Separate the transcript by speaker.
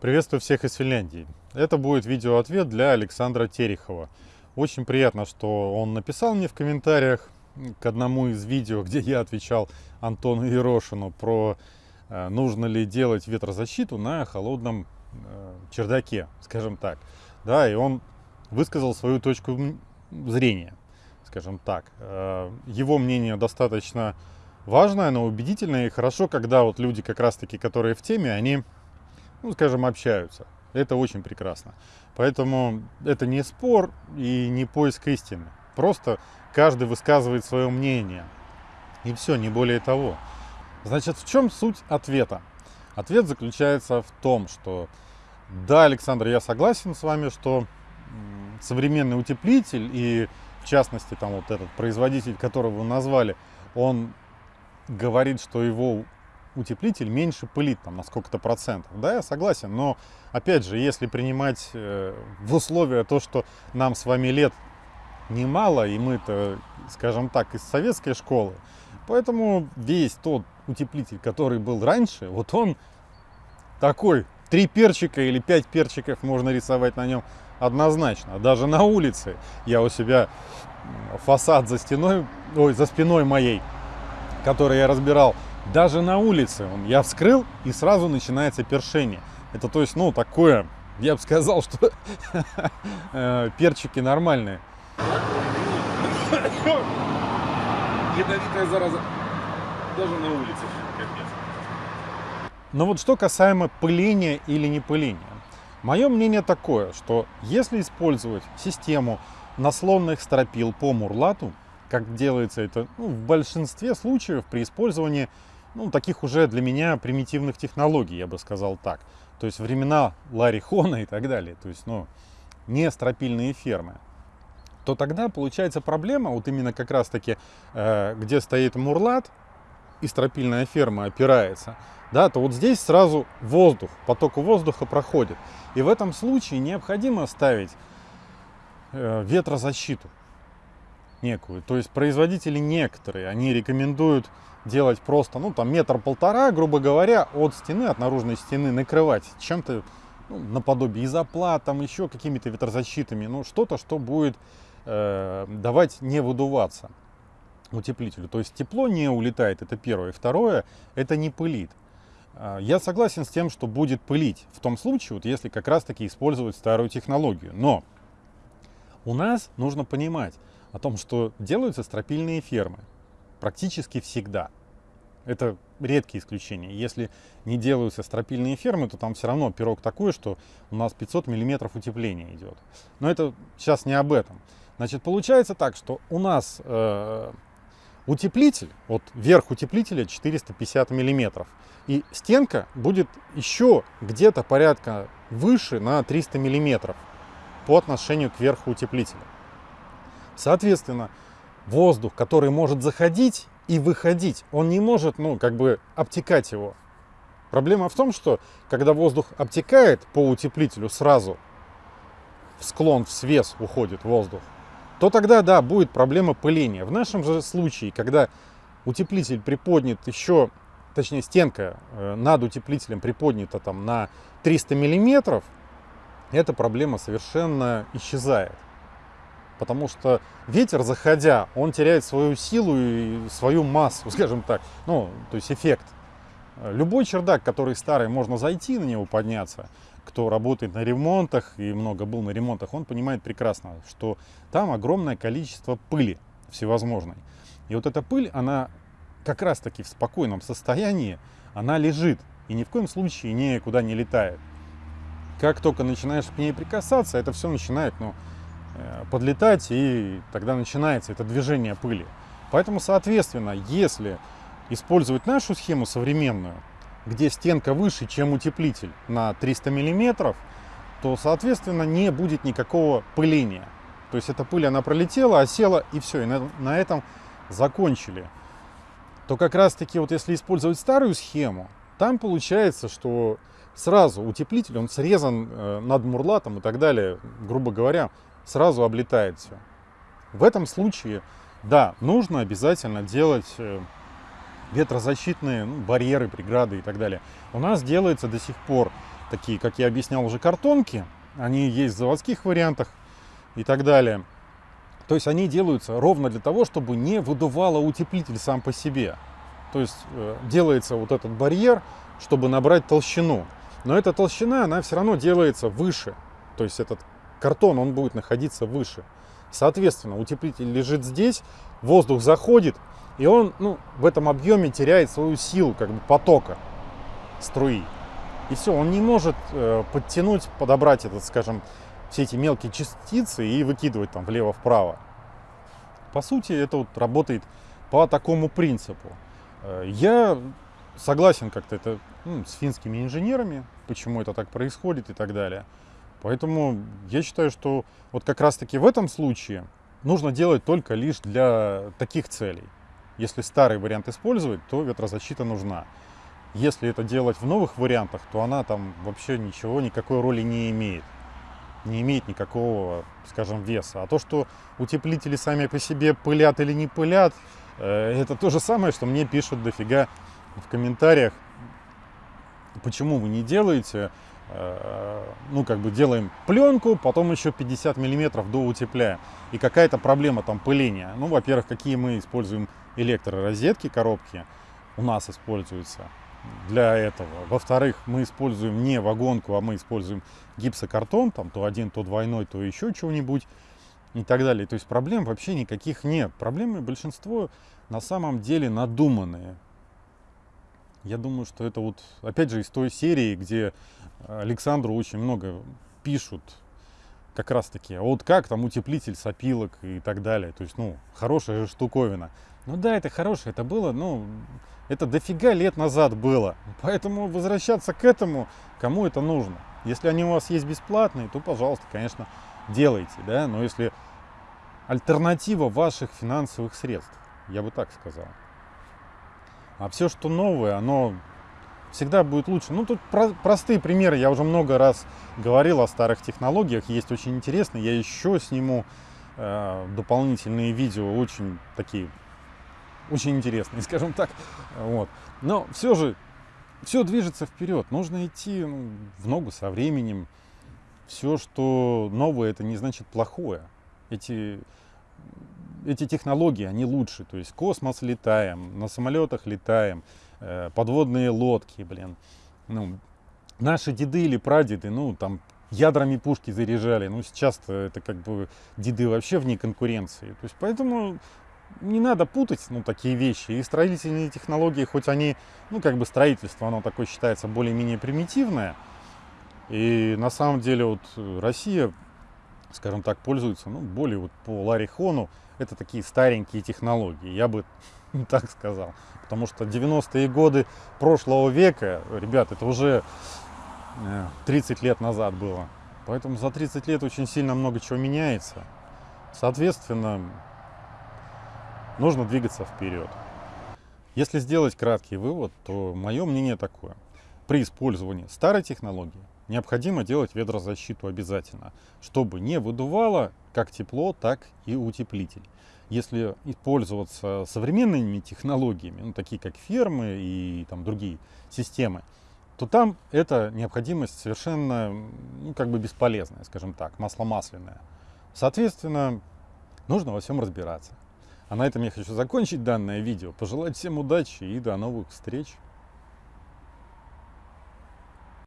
Speaker 1: Приветствую всех из Финляндии. Это будет видеоответ для Александра Терехова. Очень приятно, что он написал мне в комментариях к одному из видео, где я отвечал Антону Ерошину про э, нужно ли делать ветрозащиту на холодном э, чердаке, скажем так. Да, и он высказал свою точку зрения, скажем так. Э, его мнение достаточно важное, оно убедительное и хорошо, когда вот люди как раз-таки, которые в теме, они, ну, скажем, общаются. Это очень прекрасно. Поэтому это не спор и не поиск истины. Просто каждый высказывает свое мнение. И все, не более того. Значит, в чем суть ответа? Ответ заключается в том, что да, Александр, я согласен с вами, что современный утеплитель и в частности там вот этот производитель, которого вы назвали, он говорит, что его утеплитель меньше пылит там на сколько-то процентов. Да, я согласен, но опять же, если принимать э, в условия то, что нам с вами лет немало, и мы-то, скажем так, из советской школы, поэтому весь тот утеплитель, который был раньше, вот он такой, три перчика или пять перчиков можно рисовать на нем однозначно. Даже на улице я у себя фасад за стеной, ой, за спиной моей, который я разбирал, даже на улице он, я вскрыл и сразу начинается першение. Это то есть, ну, такое, я бы сказал, что э, перчики нормальные.
Speaker 2: Ядовитая зараза. Даже на улице.
Speaker 1: Но вот что касаемо пыления или не пыления. Мое мнение такое, что если использовать систему наслонных стропил по мурлату, как делается это ну, в большинстве случаев при использовании ну, таких уже для меня примитивных технологий, я бы сказал так. То есть времена Ларри Хона и так далее, то есть ну, не стропильные фермы то тогда получается проблема, вот именно как раз таки, э, где стоит мурлат и стропильная ферма опирается, да, то вот здесь сразу воздух, поток воздуха проходит. И в этом случае необходимо ставить э, ветрозащиту некую. То есть производители некоторые, они рекомендуют делать просто, ну, там метр-полтора, грубо говоря, от стены, от наружной стены накрывать чем-то ну, наподобие изоплат, там еще какими-то ветрозащитами, ну, что-то, что будет э, давать не выдуваться утеплителю. То есть тепло не улетает, это первое. Второе, это не пылит. А, я согласен с тем, что будет пылить в том случае, вот если как раз таки использовать старую технологию. Но у нас нужно понимать о том, что делаются стропильные фермы практически всегда. Это редкие исключения. Если не делаются стропильные фермы, то там все равно пирог такой, что у нас 500 миллиметров утепления идет. Но это сейчас не об этом. Значит, получается так, что у нас э, утеплитель, вот верх утеплителя 450 миллиметров, и стенка будет еще где-то порядка выше на 300 миллиметров по отношению к верху утеплителя. Соответственно, воздух, который может заходить и выходить, он не может, ну, как бы обтекать его. Проблема в том, что когда воздух обтекает по утеплителю сразу, в склон, в свес уходит воздух, то тогда, да, будет проблема пыления. В нашем же случае, когда утеплитель приподнят еще, точнее стенка э, над утеплителем приподнята там на 300 миллиметров, эта проблема совершенно исчезает. Потому что ветер, заходя, он теряет свою силу и свою массу, скажем так, ну, то есть эффект. Любой чердак, который старый, можно зайти на него, подняться, кто работает на ремонтах и много был на ремонтах, он понимает прекрасно, что там огромное количество пыли всевозможной. И вот эта пыль, она как раз таки в спокойном состоянии, она лежит и ни в коем случае никуда не летает. Как только начинаешь к ней прикасаться, это все начинает ну, подлетать, и тогда начинается это движение пыли. Поэтому, соответственно, если использовать нашу схему современную, где стенка выше, чем утеплитель на 300 миллиметров, то, соответственно, не будет никакого пыления. То есть эта пыль, она пролетела, осела, и все, и на, на этом закончили. То как раз-таки, вот если использовать старую схему, там получается, что сразу утеплитель, он срезан э, над мурлатом и так далее, грубо говоря, сразу облетает все. В этом случае, да, нужно обязательно делать э, ветрозащитные ну, барьеры, преграды и так далее. У нас делается до сих пор такие, как я объяснял уже, картонки. Они есть в заводских вариантах и так далее. То есть они делаются ровно для того, чтобы не выдувало утеплитель сам по себе. То есть э, делается вот этот барьер, чтобы набрать толщину. Но эта толщина, она все равно делается выше. То есть этот картон, он будет находиться выше. Соответственно, утеплитель лежит здесь, воздух заходит, и он ну, в этом объеме теряет свою силу как бы потока струи. И все, он не может э, подтянуть, подобрать этот, скажем, все эти мелкие частицы и выкидывать там влево-вправо. По сути, это вот работает по такому принципу. Э, я согласен как-то это ну, с финскими инженерами, почему это так происходит и так далее. Поэтому я считаю, что вот как раз-таки в этом случае нужно делать только лишь для таких целей. Если старый вариант использовать, то ветрозащита нужна. Если это делать в новых вариантах, то она там вообще ничего, никакой роли не имеет. Не имеет никакого, скажем, веса. А то, что утеплители сами по себе пылят или не пылят, э, это то же самое, что мне пишут дофига в комментариях, почему вы не делаете ну, как бы делаем пленку, потом еще 50 миллиметров до утепляя. И какая-то проблема там пыления. Ну, во-первых, какие мы используем электророзетки, коробки у нас используются для этого. Во-вторых, мы используем не вагонку, а мы используем гипсокартон, там то один, то двойной, то еще чего-нибудь и так далее. То есть проблем вообще никаких нет. Проблемы большинство на самом деле надуманные. Я думаю, что это вот, опять же, из той серии, где Александру очень много пишут как раз таки, а вот как там утеплитель сопилок и так далее. То есть, ну, хорошая же штуковина. Ну да, это хорошее, это было, ну, это дофига лет назад было. Поэтому возвращаться к этому, кому это нужно. Если они у вас есть бесплатные, то, пожалуйста, конечно, делайте, да. Но если альтернатива ваших финансовых средств, я бы так сказал. А все, что новое, оно всегда будет лучше. Ну, тут про простые примеры. Я уже много раз говорил о старых технологиях. Есть очень интересные. Я еще сниму э, дополнительные видео, очень такие, очень интересные, скажем так. Вот. Но все же, все движется вперед. Нужно идти ну, в ногу со временем. Все, что новое, это не значит плохое. Эти эти технологии, они лучше. То есть космос летаем, на самолетах летаем, э, подводные лодки, блин. Ну, наши деды или прадеды, ну, там, ядрами пушки заряжали. Ну, сейчас это как бы деды вообще вне конкуренции. То есть поэтому не надо путать, ну, такие вещи. И строительные технологии, хоть они, ну, как бы строительство, оно такое считается более-менее примитивное. И на самом деле вот Россия, скажем так, пользуется, ну, более вот по Ларихону, это такие старенькие технологии, я бы так сказал. Потому что 90-е годы прошлого века, ребят, это уже 30 э, лет назад было. Поэтому за 30 лет очень сильно много чего меняется. Соответственно, нужно двигаться вперед. Если сделать краткий вывод, то мое мнение такое. При использовании старой технологии необходимо делать ветрозащиту обязательно, чтобы не выдувало как тепло, так и утеплитель. Если пользоваться современными технологиями, ну, такие как фермы и там, другие системы, то там эта необходимость совершенно ну, как бы бесполезная, скажем так, масло масляное. Соответственно, нужно во всем разбираться. А на этом я хочу закончить данное видео. Пожелать всем удачи и до новых встреч!